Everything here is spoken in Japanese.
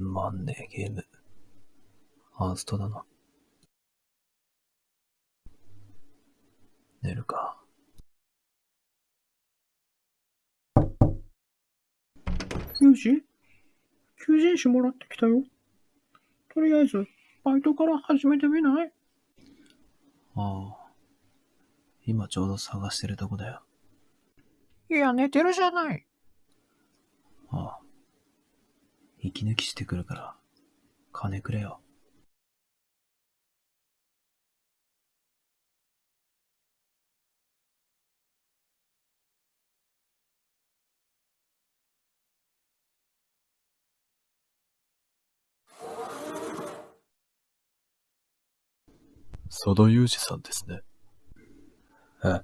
まんねえゲーム。ハーストだな。寝るか。ユージ求人誌もらってきたよ。とりあえず、バイトから始めてみない？ああ。今ちょうど探してるとこだよ。いや、寝てるじゃない。ああ。息抜きしてくるから、金くれよ。佐田裕二さんですね。え、